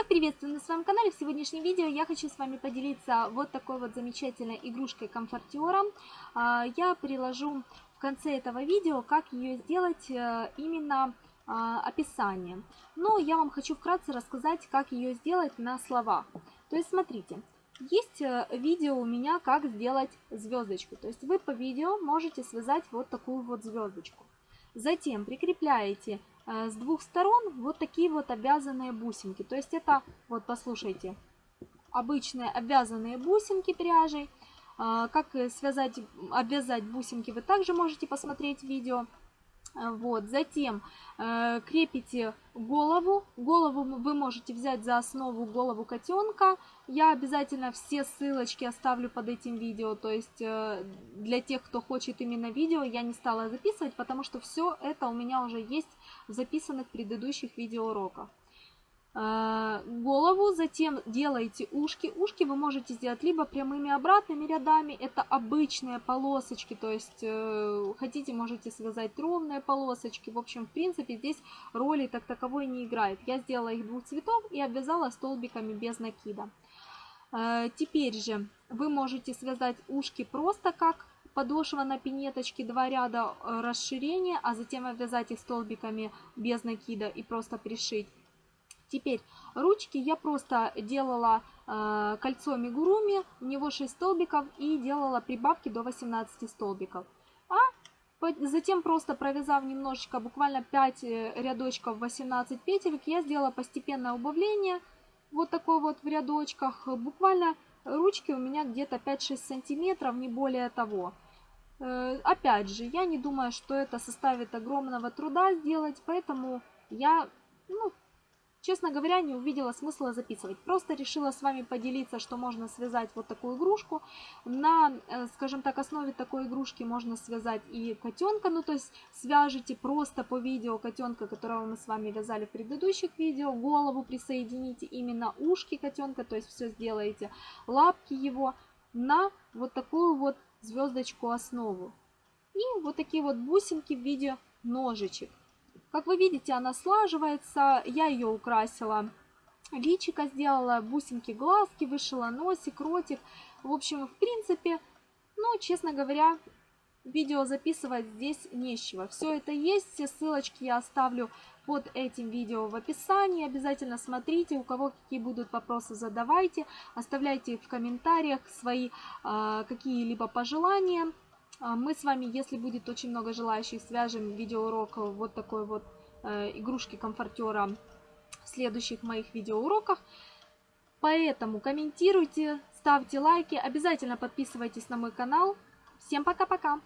Всех приветствую на своем канале. В сегодняшнем видео я хочу с вами поделиться вот такой вот замечательной игрушкой комфортером. А, я приложу в конце этого видео, как ее сделать э, именно а, описание. Но я вам хочу вкратце рассказать, как ее сделать на словах. То есть смотрите, есть э, видео у меня, как сделать звездочку. То есть вы по видео можете связать вот такую вот звездочку. Затем прикрепляете с двух сторон вот такие вот обвязанные бусинки. То есть это, вот послушайте, обычные обвязанные бусинки пряжей. Э, как связать, обвязать бусинки вы также можете посмотреть видео. Вот, затем э, крепите голову. Голову вы можете взять за основу голову котенка. Я обязательно все ссылочки оставлю под этим видео. То есть э, для тех, кто хочет именно видео, я не стала записывать, потому что все это у меня уже есть в записанных предыдущих видеоуроках. Э, голову, затем делаете ушки. Ушки вы можете сделать либо прямыми обратными рядами, это обычные полосочки, то есть э, хотите, можете связать ровные полосочки. В общем, в принципе, здесь роли так таковой не играет. Я сделала их двух цветов и обвязала столбиками без накида. Э, теперь же вы можете связать ушки просто как подошва на пинеточке, два ряда расширения, а затем обвязать их столбиками без накида и просто пришить. Теперь ручки я просто делала э, кольцо мигуруми, у него 6 столбиков и делала прибавки до 18 столбиков. А затем просто провязав немножечко, буквально 5 э, рядочков 18 петелек, я сделала постепенное убавление, вот такой вот в рядочках. Буквально ручки у меня где-то 5-6 сантиметров, не более того. Э, опять же, я не думаю, что это составит огромного труда сделать, поэтому я ну, Честно говоря, не увидела смысла записывать. Просто решила с вами поделиться, что можно связать вот такую игрушку. На, э, скажем так, основе такой игрушки можно связать и котенка. Ну, то есть свяжите просто по видео котенка, которого мы с вами вязали в предыдущих видео. Голову присоедините, именно ушки котенка, то есть все сделаете. Лапки его на вот такую вот звездочку основу. И вот такие вот бусинки в виде ножичек. Как вы видите, она слаживается. Я ее украсила. Личика сделала, бусинки, глазки, вышила носик, ротик. В общем, в принципе, ну, честно говоря, видео записывать здесь нечего. Все это есть, все ссылочки я оставлю под этим видео в описании. Обязательно смотрите, у кого какие будут вопросы, задавайте. Оставляйте в комментариях свои э, какие-либо пожелания. А, мы с вами, если будет очень много желающих, свяжем видеоурок вот такой вот э, игрушки-комфортера в следующих моих видеоуроках. Поэтому комментируйте, ставьте лайки, обязательно подписывайтесь на мой канал. Всем пока-пока!